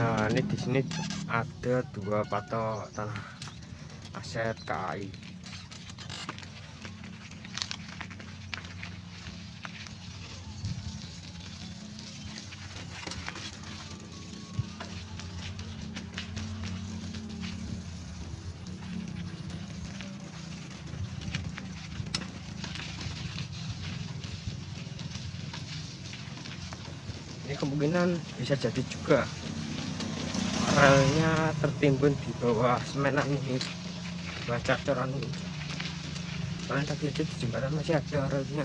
Nah, ini di sini ada dua patok tanah aset KAI. Ini kemungkinan bisa jadi juga. Relnya tertimbun di bawah semenan ini. Di bawah cacoran ini. Kalian tadi di jembatan masih ada relnya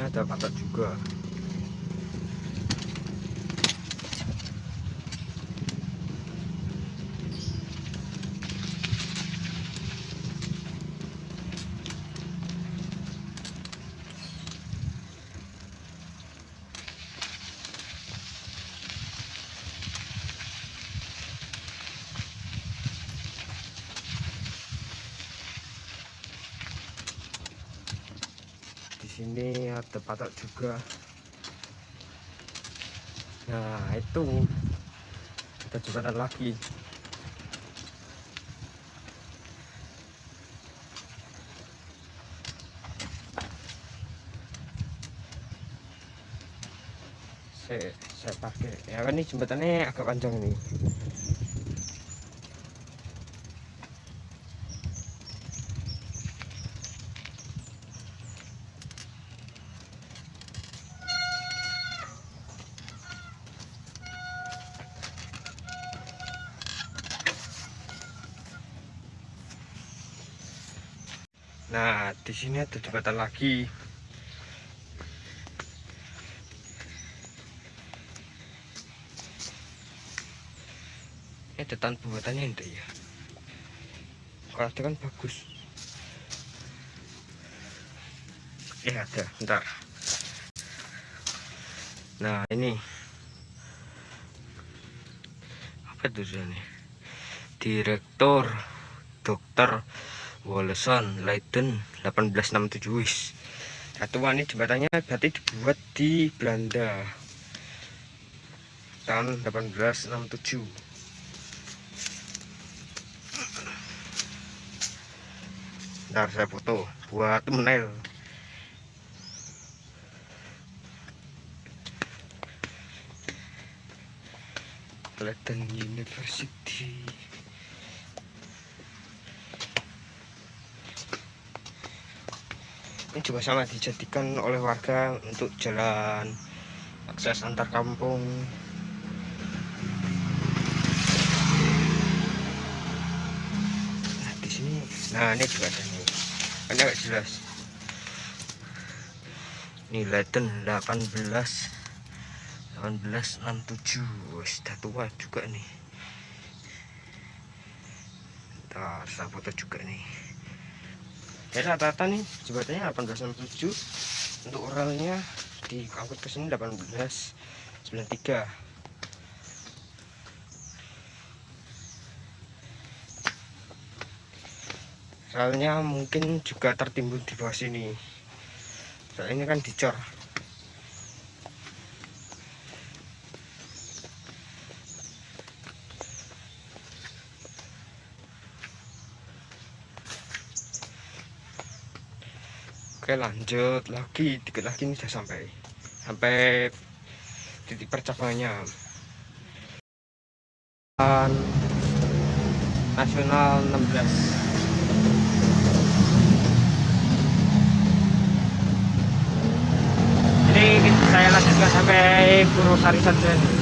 ada patok juga sini ada patok juga. Nah itu. Ada jembatan lagi. Saya, saya pakai. Ya kan ini jembatannya agak panjang nih Nah, di sini ada jembatan lagi. Ini ada tanpa buatannya enggak ya? Kalau ada kan bagus. Ya ada, bentar. Nah, ini apa tulisannya? Direktur Dokter Wolleson Leiden 1867 wis. Satuan ini jembatannya berarti dibuat di Belanda. Tahun 1867 ntar saya foto buat thumbnail. Leiden University ini juga sama dijadikan oleh warga untuk jalan akses antar kampung. Nah di sini nah ini juga ada nih. Ini agak jelas. Ini Leiden 18 1867 wis sudah tua juga nih. Ntar saya foto juga nih ya rata-rata nih jembatannya 1867 untuk relnya diangkut ke sini 1893 relnya mungkin juga tertimbun di bawah sini. Soalnya ini kan dicor oke lanjut lagi. Dikit lagi ini sudah sampai sampai titik percabangannya nasional 16 jadi saya lanjutkan sampai Purwosari saja